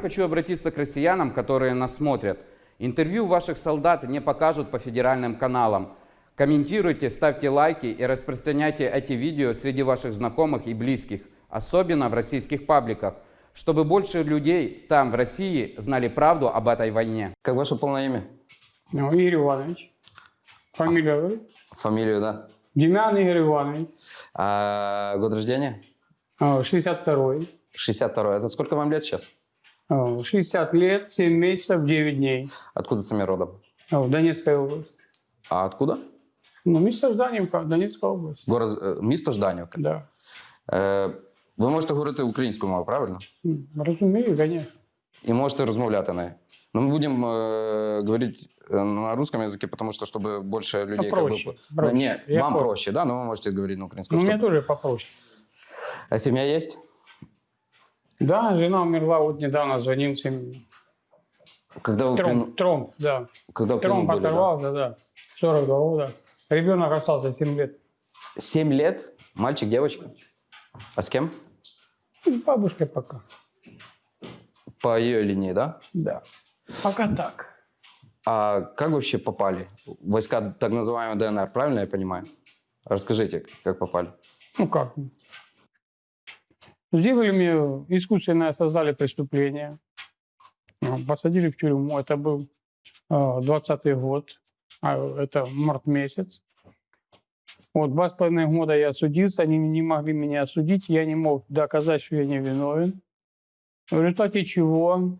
Хочу обратиться к россиянам, которые нас смотрят. Интервью ваших солдат не покажут по федеральным каналам. Комментируйте, ставьте лайки и распространяйте эти видео среди ваших знакомых и близких, особенно в российских пабликах, чтобы больше людей там, в России, знали правду об этой войне. Как ваше полное имя? Ну, Игорь Иванович. Фамилия вы? Фамилию, да? Демян Игорь Иванович. А год рождения? А, 62-й. 62 Это сколько вам лет сейчас? А, 60 лет, 7 месяцев, 9 дней. Откуда сами родом? А, Донецкая область. А откуда? Ну, место Жданівка, Донецкая область. Город, е, місто Жданівка. Да. Е, ви можете говорити українською мовою, правильно? М, Разумею, конечно. І можете розмовляти нею. Но мы будем э, говорить э, на русском языке, потому что чтобы больше людей... как бы, Попроще, по- проще. Не, Я вам понял. проще, да, но вы можете говорить на украинском. Ну, мне чтобы- тоже попроще. А семья есть? Да, жена умерла, вот недавно звонился. мне. Когда вы, Тромб, плену- тромб, да. когда Тромб были, да? оторвался, да. 42 года. Ребенок остался 7 лет. Семь лет? Мальчик, девочка? А с кем? Ну, с Бабушкой пока. По ее линии, да? Да. Пока так. А как вообще попали? Войска так называемой ДНР, правильно я понимаю? Расскажите, как попали. Ну как? Сделали мне, искусственно создали преступление. Ну, Посадили в тюрьму. Это был э, 20-й год. А это март месяц. Вот два с половиной года я судился. Они не могли меня осудить. Я не мог доказать, что я не виновен. В результате чего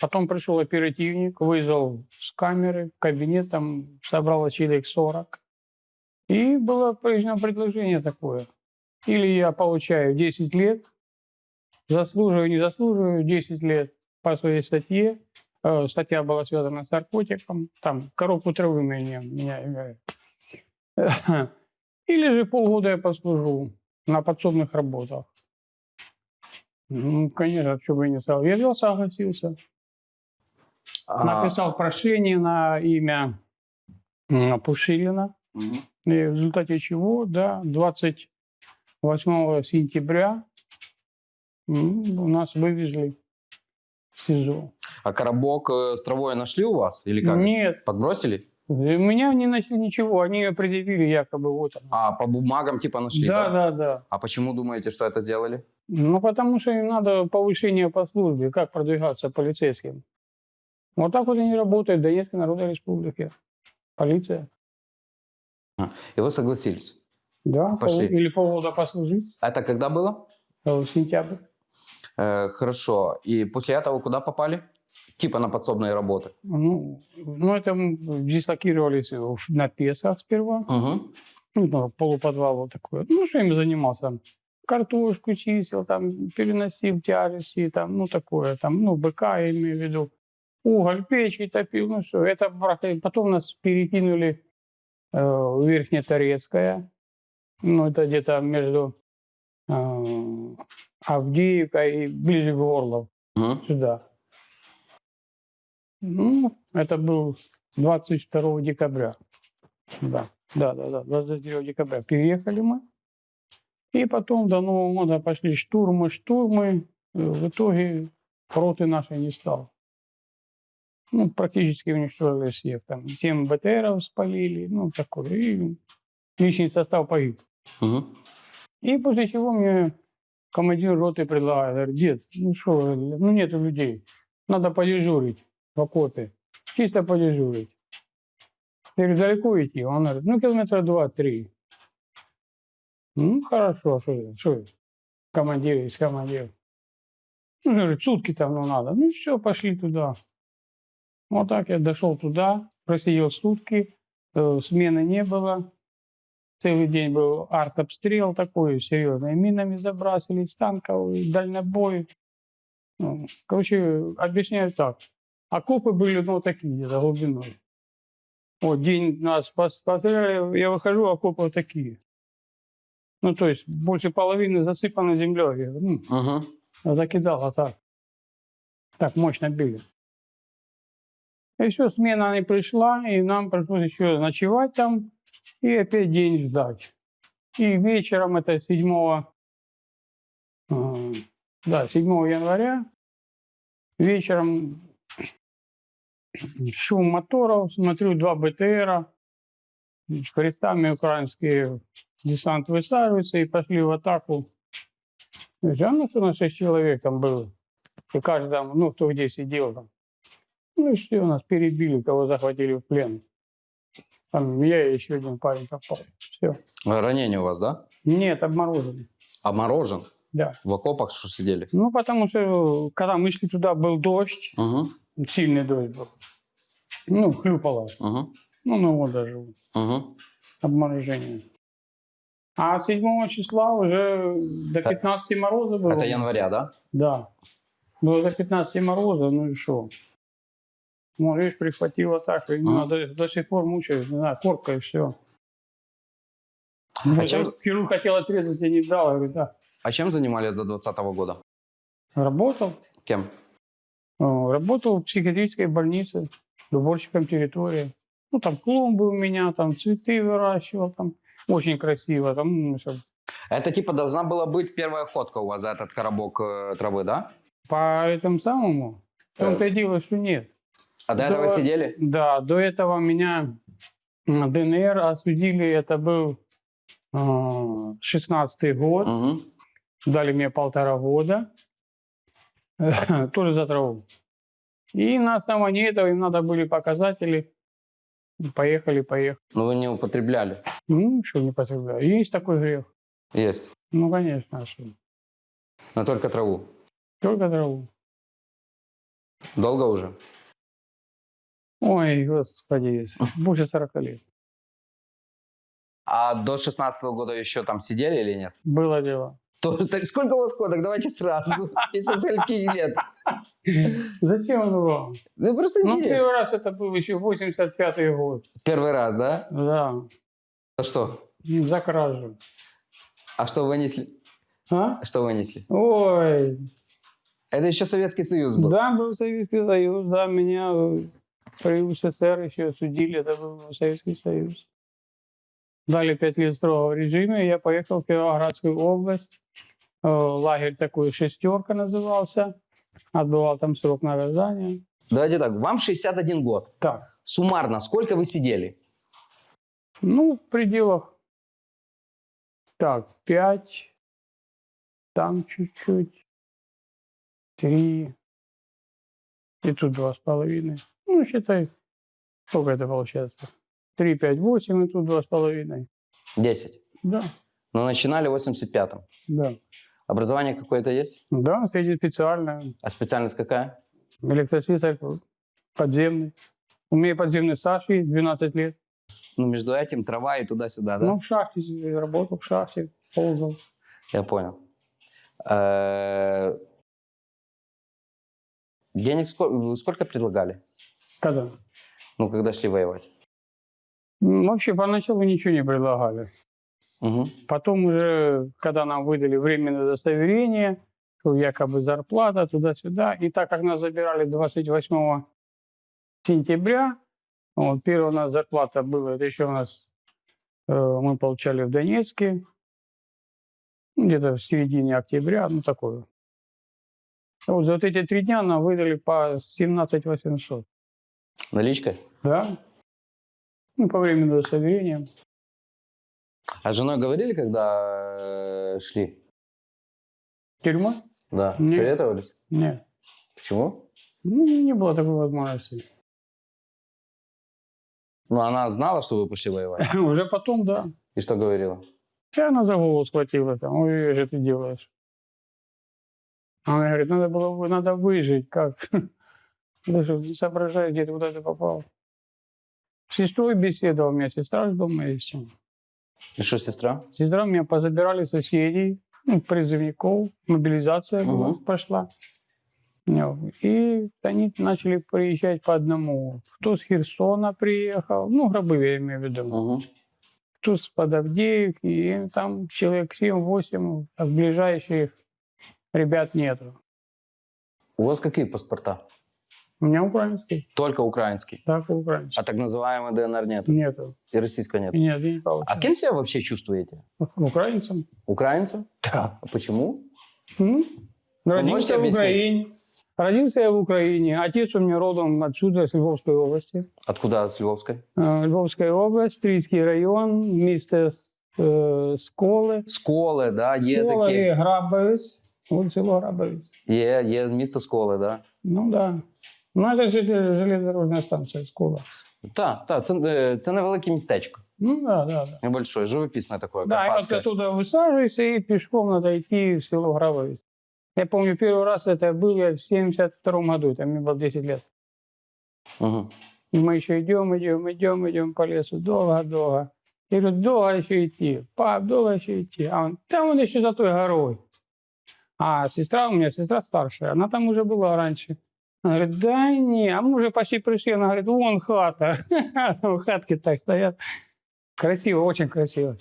потом пришел оперативник, вызвал с камеры в кабинет, там собрало человек 40. И было произведено предложение такое. Или я получаю 10 лет, заслуживаю, не заслуживаю 10 лет по своей статье. Э, Статья была связана с наркотиком. Там коробку травы меня, меня имеют. Или же полгода я послужу на подсобных работах. Ну, конечно, что бы и не стал. Я взял, согласился. А, Написал прошение на имя Пушилина. И в результате чего, да, 28 сентября у нас вывезли в СИЗО. А коробок э, с травой нашли у вас? Или как? Нет, Подбросили? у меня не нашли ничего, они предъявили якобы вот оно. А по бумагам типа нашли, да, да, да. А почему думаете, что это сделали? Ну, потому что им надо повышение по службе, как продвигаться полицейским. Вот так вот они работают в Донецкой Народной Республике. Полиция. И вы согласились. Да, Пошли. пол- или полгода послужить, Это когда было? э, сентябрь. Э, хорошо. И после этого куда попали? Типа на подсобные работы. Ну, ну это дислокировались на Песах сперва. Угу. Ну, полуподвал вот такой. Ну, что им занимался? Картошку чистил, там, переносил тяжести, там, ну, такое, там, ну, быка, я имею в виду. Уголь, печи топил, ну, все. Это потом нас перекинули э, в Верхнеторецкое. Ну, это где-то между э, Авдеевкой и ближе к Горлов Угу. сюда. Ну, это был 22 декабря. Да, да, да, да, 23 декабря. Переехали мы. И потом до Нового года пошли штурмы, штурмы. Э, В итоге роты нашей не стало. Ну, практически уничтожили всех. Там 7 БТРов спалили, ну, такое. И личный состав погиб. Угу. И после чего мне командир роты предлагает, говорит, дед, ну что, ну нету людей, надо подежурить в окопе, чисто подежурить. Я говорю, далеко идти? Он говорит, ну километра два-три. Ну, хорошо, что я, что я, командир есть командир. Ну, говорит, сутки там ну, надо. Ну, все, пошли туда. Вот так я дошел туда, просидел сутки, э, смены не было. Целый день был артобстрел такой, серьезный. Минами забрасывали, с танков, дальнобой. Ну, короче, объясняю так. Окопы были, ну, такие, за глубиной. Вот день нас пос- постреляли, я выхожу, окопы вот такие. Ну, то есть больше половины засыпаны землей. Я говорю, Угу. ну, закидало так. Так мощно били. И все, смена не пришла, и нам пришлось еще ночевать там и опять день ждать. И вечером, это 7, э, да, 7 января, вечером шум моторов, смотрю, два БТРа, крестами украинские десант высаживается и пошли в атаку. Я, ну, что на шесть человек там было. И каждый там, ну, кто где сидел там. Ну и все, нас перебили, кого захватили в плен. Там я и еще один парень попал. Все. Ранение у вас, да? Нет, обморожены. Обморожен? Да. В окопах что сидели? Ну, потому что, когда мы шли туда, был дождь, Угу, сильный дождь был. Ну, хлюпало. угу, Ну, ну вот даже угу. обморожение. А 7 числа уже до 15 мороза было. Это января, да? Да. Было до 15 мороза, ну и что? Ну, видишь, прихватило так, и Мгм. до, до сих пор мучаюсь, не знаю, корка и все. А чем- Хирург хотел отрезать, я не дал, я говорю, да. А чем занимались до 2020 года? Работал, Кем? э, работал в психиатрической больнице, уборщиком территории. Ну, там клумбы у меня, там цветы выращивал, там очень красиво, там ну, всё. Это типа должна была быть первая ходка у вас за этот коробок э, травы, да? По этому самому, в том-то и дело, что нет. А до этого Да. сидели? Да, до этого меня ДНР осудили, это был э, 16 год, Угу. дали мне полтора года, тоже за траву. И на основании этого им надо были показатели, поехали, поехали. Но вы не употребляли. Ну, что не потребляю. Есть такой грех. Есть. Ну, конечно? Но только траву. только траву. Долго уже? Ой, господи, больше 40 лет. А до 16 года еще там сидели или нет? Было дело. То- так сколько у вас ходок? Давайте сразу. Если скольки лет. Зачем оно вам? Ну просто Ну, интересно. первый раз это был еще 85-й год. Первый раз, да? Да, А что? за кражу. А что вынесли? А? Что вынесли? Ой, Это еще Советский Союз был. да, был Советский Союз, да, меня при УССР еще осудили, это был Советский Союз. Дали пять лет строгого режима, и я поехал в Кировоградскую область. Э, Лагерь такой «шестерка» назывался. Отбывал там срок наказания. Давайте так, вам 61 год. Так, Суммарно, сколько вы сидели? ну, в пределах, так, пять, там чуть-чуть, три, и тут два с половиной. Ну, считай, сколько это получается? Три, пять, восемь, и тут два с половиной. 10. Да, Но начинали в 85-м. да. Образование какое-то есть? Да, среди специально. А специальность какая? Электрослесарь подземный. У меня подземный стаж есть, 12 лет. Ну, между этим трава и туда-сюда, да? Ну, в шахте работал, в шахте, ползал. Я понял. Э, Денег сколько предлагали? Когда? Ну, когда шли воевать? Вообще, поначалу ничего не предлагали. Мгм. Потом уже, когда нам выдали временное удостоверение, якобы зарплата туда-сюда, и так как нас забирали 28 сентября, вот, первая у нас зарплата была, это еще у нас э, мы получали в Донецке, ну, где-то в середине октября, ну такое. Вот за вот эти три дня нам выдали по 17 800. Наличкой? Да? Ну, по временному удостоверению. А с женой говорили, когда э, шли? Тюрьма? Да. Нет. Советовались? Нет. Почему? Ну, не было такой возможности. Ну, она знала, что вы пошли воевать. Уже потом, да. И что говорила? И она за голову схватила там. Ой, что ты делаешь? Она говорит, надо было, надо выжить. Как? Что, не соображаешь, где ты куда ты попал? С сестрой беседовал, у меня сестра дома есть. И что, сестра? Сестра меня позабирали соседей, ну, призывников, мобилизация была, Мгм. пошла. Ну, И они начали приезжать по одному. Кто с Херсона приехал, ну, гробы я имею в виду. Угу. Кто с Подавдеевки, и там человек 7-8, а ближайших ребят нету. У вас какие паспорта? У меня украинский, Только украинский. так и украинский. А так называемый ДНР нет. Нету. И российского нет. Нет, я не получил. А кем себя вообще чувствуете? Украинцем? Украинцем? Да. А почему? Ну, можете родился в объяснить? Украине. Родился я в Украине. Отец у меня родом отсюда, с Львовской области. Откуда с Львовской? Э, Львовская область, Стрийский район, место э, Сколы. Сколи, да, є Скола такі. и Грабовец. Вот село Грабовец. Є, є місто Сколи, да. Ну да. Ну, это желе- железнодорожная станция Скола. Так, так, це, е, це невелике містечко. Ну да, да, да. Небольшое, живописне таке, Да, и вот оттуда высаживаешься и пешком надо идти в село Грабовец. Я помню, первый раз это был я в 72 году, там мне было 10 лет. Угу. И мы еще идем, идем, идем, идем по лесу, долго-долго. Я говорю, долго еще идти, пап, долго еще идти. А он, там он еще за той горой. А сестра у меня, сестра старшая, она там уже была раньше. Она говорит, да не, а мы уже почти пришли. Она говорит, вон хата. Там Хатки так стоят. Красиво, очень красиво.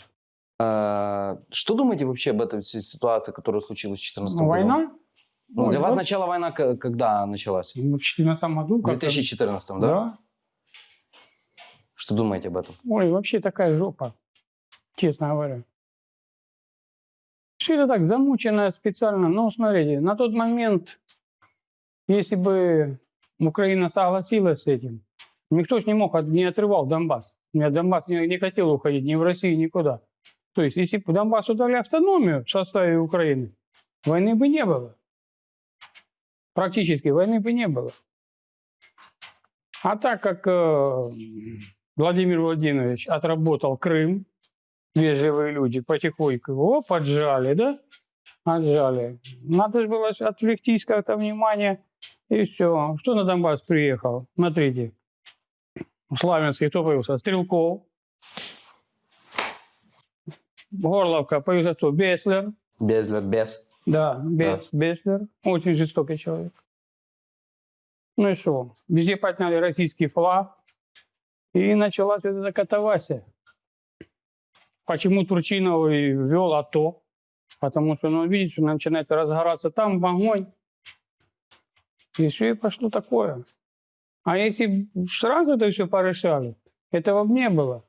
Э, что думаете вообще об этой ситуации, которая случилась в 2014 Ну, году? война? Ну, Ой, для вас да. начало война когда началась? Ну, в 2014 году. В как-то- 2014, да? Да. Что думаете об этом? Ой, вообще такая жопа, честно говоря. Все это так замучено специально. Ну, смотрите, на тот момент, если бы Украина согласилась с этим, никто же не мог, не отрывал Донбасс. Донбасс не, не хотел уходить ни в Россию, никуда. То есть, если бы Донбассу дали автономию в составе Украины, войны бы не было. Практически войны бы не было. А так как э, Владимир Владимирович отработал Крым, вежливые люди потихоньку его поджали, да? Отжали. Надо же было отвлектись как-то внимание, и все. Кто на Донбасс приехал? Смотрите. В Славянске кто появился? Стрелков. Горловка появился кто? Беслер. Безлер, без. Да, Бес, Беслер. Очень жестокий человек. Ну и что? Везде подняли российский флаг. И началась вот эта катавасия. Почему Турчинов вел АТО? Потому что, ну, видите, начинает разгораться там огонь. Все, и пошло такое. А если сразу это все порешали, этого бы не было.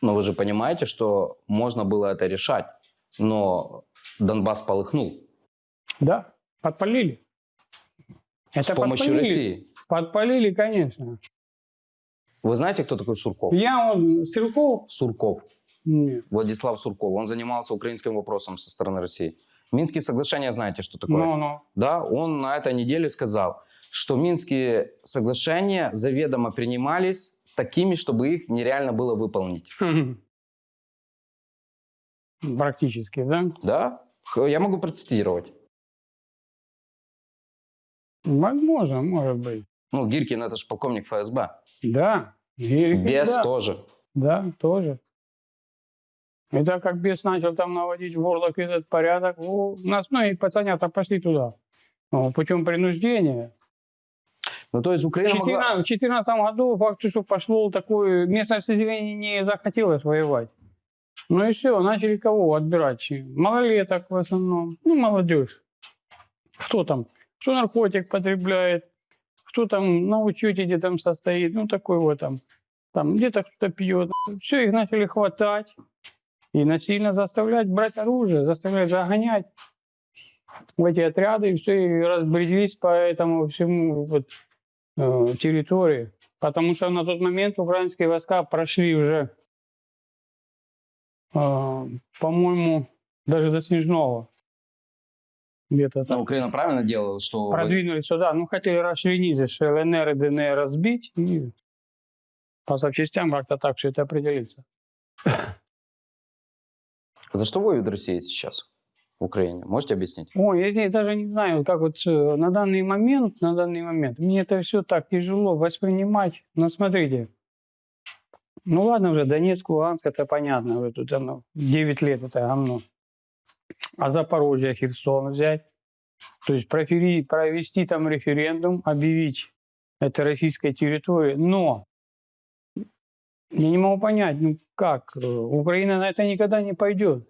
Но вы же понимаете, что можно было это решать, но Донбасс полыхнул Да, подпалили. с Это помощью подпалили. России. Подпалили, конечно. Вы знаете, кто такой Сурков? Я он, Стрелков, Сурков. нет. Владислав Сурков. Он занимался украинским вопросом со стороны России. Минские соглашения, знаете, что такое? Ну, ну. Да, он на этой неделе сказал, что Минские соглашения заведомо принимались такими, чтобы их нереально было выполнить. Практически, да? Да? Я могу процитировать. Возможно, может быть. Ну, Гиркин это же полковник ФСБ. Да. И- Бес да. тоже. Да, тоже. И так как бес начал там наводить в горлах этот порядок, у нас многие пацанята пошли туда. Ну, путем принуждения. Ну, то есть В Украина могла... 2014 году факт, что пошло такое, местное население не захотелось воевать. Ну и все, начали кого отбирать? Малолеток в основном, ну молодежь. Кто там? Кто наркотик потребляет, кто там на учете где там состоит, ну такой вот там, там где-то кто-то пьет. Все, их начали хватать и насильно заставлять брать оружие, заставлять загонять в эти отряды, и все, и разбрелись по этому всему вот, э, территории. Потому что на тот момент украинские войска прошли уже, э, по-моему, даже до Снежного. Где-то Ну, там. Украина правильно делала, что... Продвинулись сюда. Ну, хотели расчленить ЛНР и ДНР разбить и по запчастям как-то так все это определиться. За что воюет Россия сейчас в Украине? Можете объяснить? Ой, я даже не знаю, как вот э, на данный момент, на данный момент, мне это все так тяжело воспринимать. Но смотрите, ну ладно уже, Донецк, Луганск, это понятно, вот тут оно, 9 лет это говно. А Запорожье, Херсон взять, то есть провести там референдум, объявить это российской территорией, но я не могу понять, ну как, Украина на это никогда не пойдет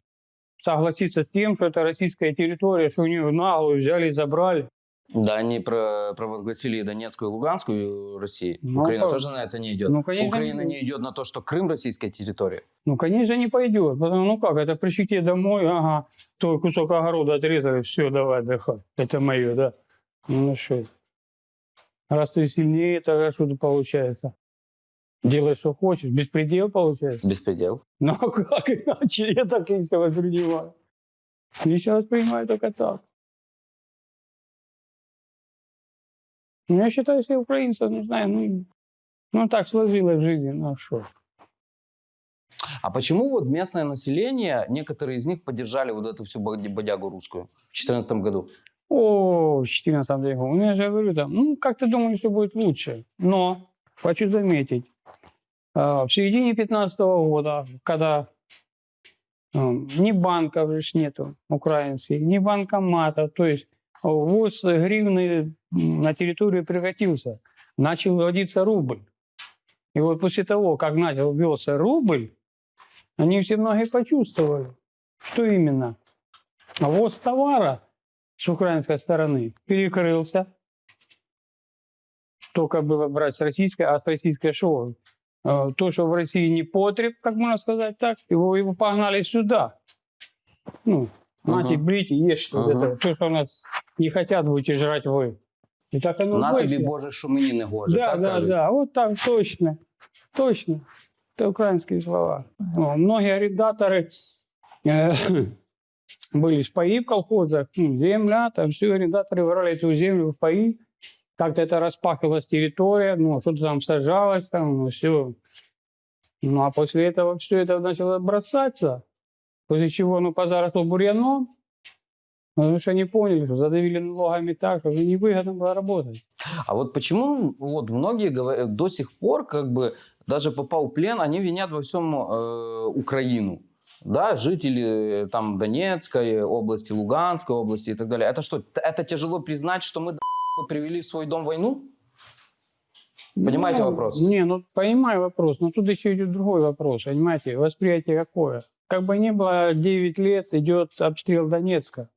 согласиться с тем, что это российская территория, что у нее наглую взяли и забрали. Да, они про- провозгласили Донецкую, и Луганскую России. Ну, Украина как? тоже на это не идет. Ну, конечно, Украина не не идет на то, что Крым российская территория. Ну, конечно, не пойдет. Потому, ну как, это пришли тебе домой, ага, твой кусок огорода отрезали, все, давай отдыхай. Это мое, да. Ну что, раз ты сильнее, тогда что-то получается. Делай, что хочешь. Беспредел получается. Беспредел. Ну а как иначе? Я так и себя воспринимаю. Я сейчас воспринимаю только так. Ну, я считаю, что украинцев, не знаю, ну, ну так сложилось в жизни, ну а что. А почему вот местное население, некоторые из них поддержали вот эту всю бодягу русскую в 2014 году? О, в 14 веку. Ну, я же говорю, там, ну, как-то думали, что будет лучше. Но, хочу заметить, в середине 15 года, когда а, ни банков же нету украинских, ни банкоматов, то есть ввоз гривны на территорию прекратился, начал вводиться рубль. И вот после того, как начал ввелся рубль, они все многие почувствовали, что именно ввоз товара с украинской стороны перекрылся. Только было брать с российской, а с российской что? Э, То, что в России не потреб, как можно сказать так, его, его погнали сюда. Ну, нате, Мгм. берите, ешьте. Мгм. это. То, что у нас не хотят, будете жрать вы. И так оно На тобі, Боже, що мені не гоже. Да, так да, кажуть? да, вот так точно, точно. Это украинские слова. О, Многие арендаторы э, были в паи в колхозах, ну, земля, там все арендаторы брали эту землю в паи, как-то это распахивалась территория, ну, что-то там сажалось, там, все. Ну, а после этого все это начало бросаться, после чего, ну, позаросло бурьяном, потому что они поняли, что задавили налогами так, что невыгодно было работать. А вот почему вот многие говорят, до сих пор, как бы, даже попал в плен, они винят во всем э, Украину. Да, жители э, там Донецкой области, Луганской области и так далее. Это что, это тяжело признать, что мы привели в свой дом войну? Понимаете Ну, вопрос? Не, ну понимаю вопрос, но тут еще идет другой вопрос, понимаете, восприятие какое. Как бы ни было, 9 лет идет обстрел Донецка.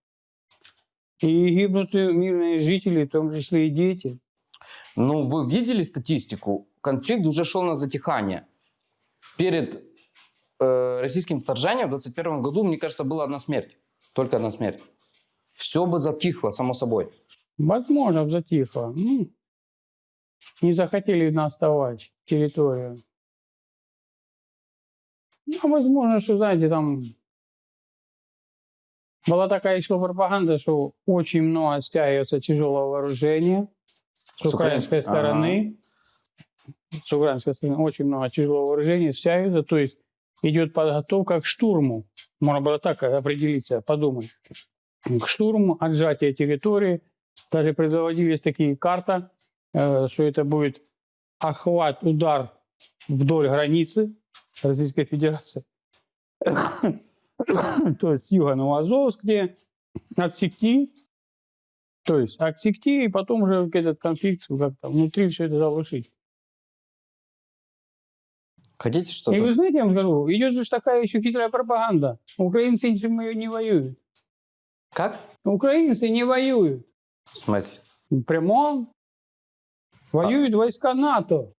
И гибнут мирные жители, в том числе и дети. Ну, вы видели статистику? Конфликт уже шел на затихание. Перед э, российским вторжением в 2021 году, мне кажется, была одна смерть. Только одна смерть. Все бы затихло, само собой. Возможно, затихло. Ну, не захотели нас оставать территорию. Ну, а возможно, что, знаете, там была такая еще пропаганда, что очень много стягивается тяжелого вооружения с С украинской украинской, стороны. С украинской стороны очень много тяжелого вооружения стягивается, то есть идет подготовка к штурму. Можно было так определиться, подумать. К штурму, отжатие территории. Даже предводились такие карты, э, что это будет охват, удар вдоль границы Российской Федерации. То есть с юга Новоазовск, где отсекти, то есть отсекти, и потом уже этот конфликт как-то внутри все это заглушить. Хотите И что-то? вы знаете, я вам скажу, идет же такая еще хитрая пропаганда. Украинцы ничем не воюют. Как? Украинцы не воюют. В смысле? Прямо воюют войска НАТО.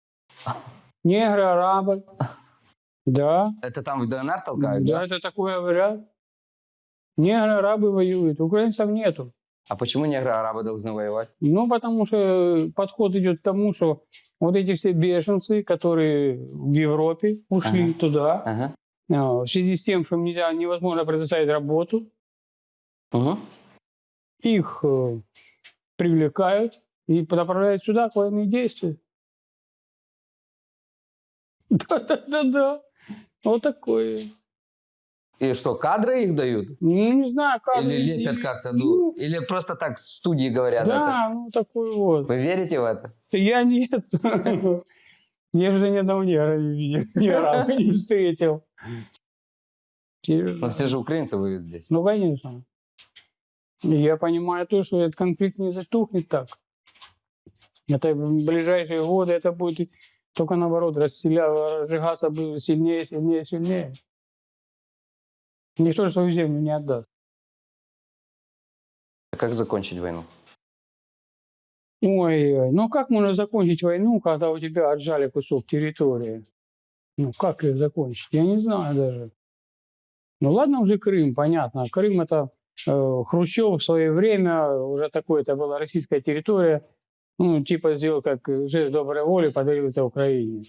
Негры, арабы. Да, Это там в ДНР толкают, да, да? это такое говорят. Негры, арабы воюют, украинцев нету. А почему негры арабы должны воевать? Ну, потому что подход идет к тому, что вот эти все беженцы, которые в Европе ушли Ага. туда, Ага. а, в связи с тем, что нельзя, невозможно предоставить работу, Угу. их э, привлекают и направляют сюда к военные действия. Да-да-да-да. Вот такое. И что, кадры их дают? Ну, не знаю, как... Или лепят как-то? Ну, или просто так в студии говорят это? да, ну такой вот. Вы верите в это? Я нет. Я уже ни одного негра не видел, ни араба не встретил. Но все же украинцы воюют здесь. Ну, конечно. Я понимаю то, что этот конфликт не затухнет так. Это в ближайшие годы это будет только наоборот расселя- разжигаться будет сильнее, сильнее, сильнее. Никто свою землю не отдаст. Как закончить войну? Ой, ну как можно закончить войну, когда у тебя отжали кусок территории? Ну как ее закончить? Я не знаю даже. Ну ладно уже Крым, понятно. Крым это Хрущев в свое время, уже такое, это была российская территория, ну типа сделал как жест доброй воли, подарил это Украине.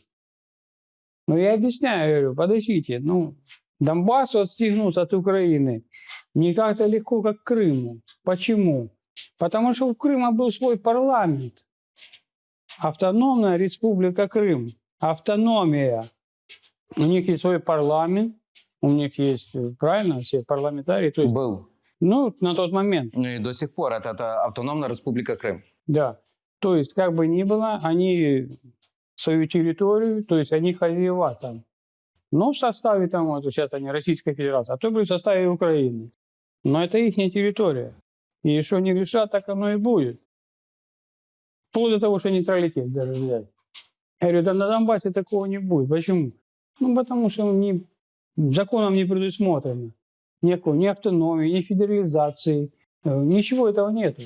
Ну я объясняю, говорю, подождите, ну Донбассу отстегнуться от Украины не так-то легко, как Крыму. Почему? Потому что у Крыма был свой парламент. Автономная республика Крым. Автономия. У них есть свой парламент, у них есть, э, правильно, все парламентарии. То есть, Был. Ну, на тот момент, Ну и до сих пор это, это автономная республика Крым. да. То есть, как бы ни было, они свою территорию, то есть они хозяева там. Но в составе там, вот сейчас они Российская Федерация, а то были в составе Украины. Но это их территория. И что не решат, так оно и будет. Вплоть до того, что нейтралитет даже взять. Я говорю, да на Донбассе такого не будет. Почему? Ну, потому что не, законом не предусмотрено. Никакой, ни автономии, ни федерализации. э, Ничего этого нету.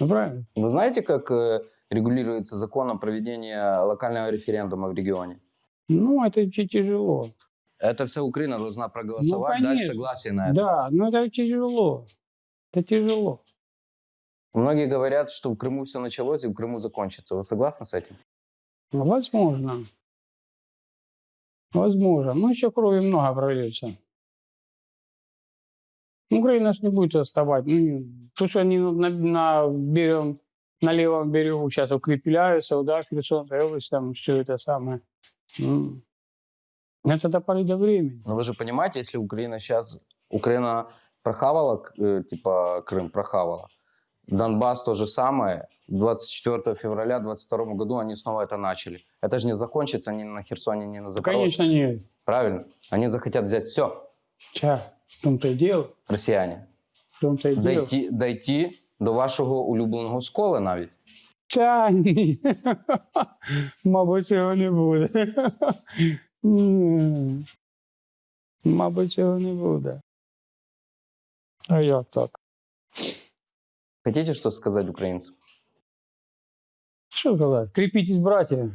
Ну, правильно? Вы знаете, как э, регулируется законом проведение локального референдума в регионе? Ну, это ти- тяжело. Это вся Украина должна проголосовать, дать конечно. согласие на это. Да, но это тяжело. Это тяжело. Многие говорят, что в Крыму все началось и в Крыму закончится. Вы согласны с этим? Ну, Возможно. Возможно. Но еще крови много прольется. Украина ж не будет отставать. Ну, то, что они на, на, берегом, на левом берегу сейчас укрепляются, да, Херсонская область, там все это самое. М. Это до поры до времени. Но вы же понимаете, если Украина сейчас... Украина прохавала, э, типа Крым прохавала. Донбасс то же самое. 24 февраля 22 году они снова это начали. Это же не закончится ни на Херсоне, ни на Запорожье. Конечно, нет. Правильно? Они захотят взять все, Ча, в том-то и дело. росіяни. В том-то и дело. Дойти, дойти до вашого улюбленого скола навіть. Та ні. Мабуть, цього не буде. Ні. Мабуть, цього не буде. А як так? Хотите что сказать украинцам? Що сказати? Кріпіть братья.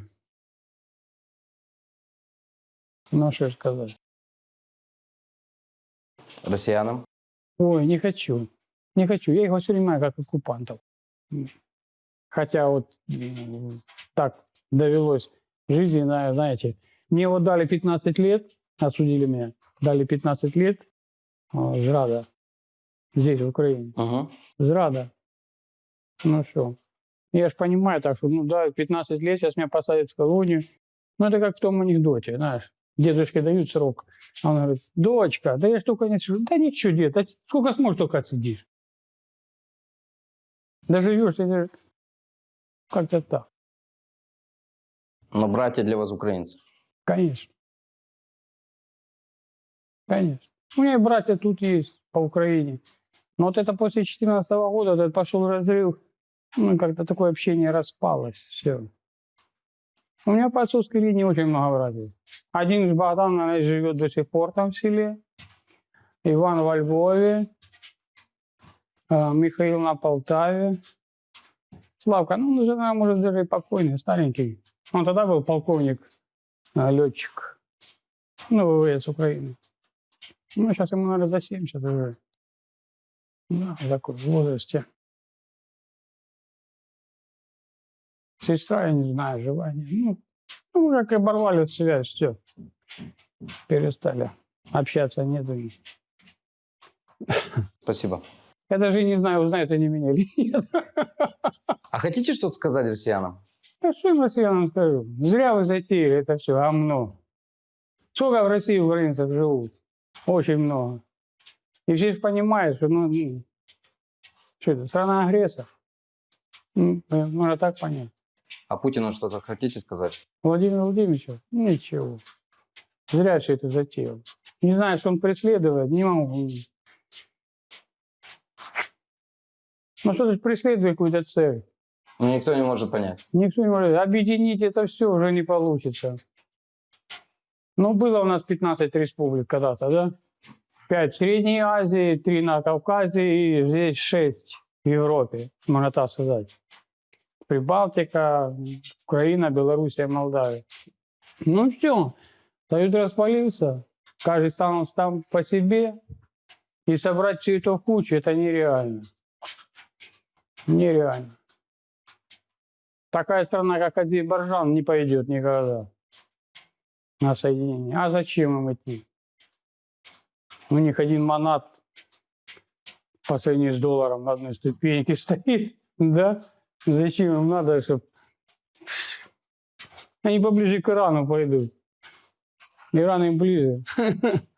Ну, що ж сказати? Россиянам? Ой, не хочу. Не хочу. Я их воспринимаю как оккупантов. Хотя вот так довелось в жизни, на- знаете. Мне вот дали 15 лет, осудили меня, дали 15 лет а, зрада здесь, в Украине. Угу. Зрада. Ну что, я же понимаю так, что, ну да, 15 лет, сейчас меня посадят в колонию. Ну это как в том анекдоте, знаешь. Дедушке дают срок. А он говорит, дочка, да я ж только не сижу. Да ничего, дед, а сколько сможешь, только отсидишь. Доживешь, и как-то так. Но братья для вас украинцы. Конечно. Конечно. У меня и братья тут есть по Украине. Но вот это после 2014 года этот пошел разрыв. Ну, как-то такое общение распалось. Все. У меня по отцовской линии очень много братьев. Один из Богдан, наверное, живет до сих пор там в селе. Иван во Львове. а, Михаил на Полтаве. Славка, ну, он уже, наверное, может, даже и покойный, старенький. Он тогда был полковник а, летчик. Ну, ВВС Украины. Ну, сейчас ему, наверное, за 70 уже. Да, в таком возрасте. Сестра, я не знаю, жива, не. Ну, ну, как и оборвали связь, все. Перестали. Общаться нету. Спасибо. Я даже не знаю, узнают они меня или нет. А хотите что-то сказать россиянам? Да что я россиянам скажу? Зря вы затеяли это все, омно. Сколько в России украинцев живут? Очень много. И все же понимают, что ну, ну, что это, страна-агрессор. Ну, э, Можно так понять. А Путину что-то хотите сказать? Владимир Владимирович, ничего. Зря все это затеял. Не знаю, что он преследует, не могу. Ну что ты преследует какую-то цель? Никто не может понять. Никто не может. Объединить это все уже не получится. Ну, было у нас 15 республик когда-то, да? 5 в Средней Азии, 3 на Кавказе и здесь 6 в Европе, можно так сказать. Прибалтика, Украина, Белоруссия, Молдавия. Ну все, Союз распалился, каждый сам, сам по себе, и собрать все это в кучу, это нереально. Нереально. Такая страна, как Азербайджан, не пойдет никогда на соединение. А зачем им идти? У них один монат по сравнению с долларом на одной ступеньке стоит, да? Зачем им надо, чтобы... Они поближе к Ирану пойдут. Иран им ближе.